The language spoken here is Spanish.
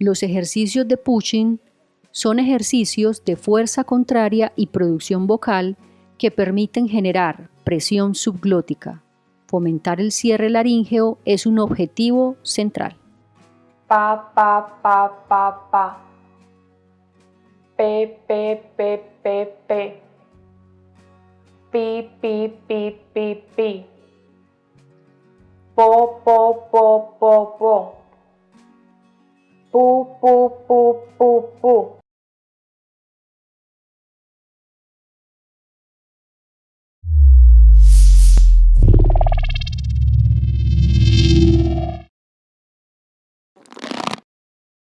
Los ejercicios de pushing son ejercicios de fuerza contraria y producción vocal que permiten generar presión subglótica. Fomentar el cierre laríngeo es un objetivo central. Pa, pa, pa, pa, pa. P, P, P, P, P. Pi, pi, pi, pi, pi. Po, po, po, po, po. Po, po, po, po, po.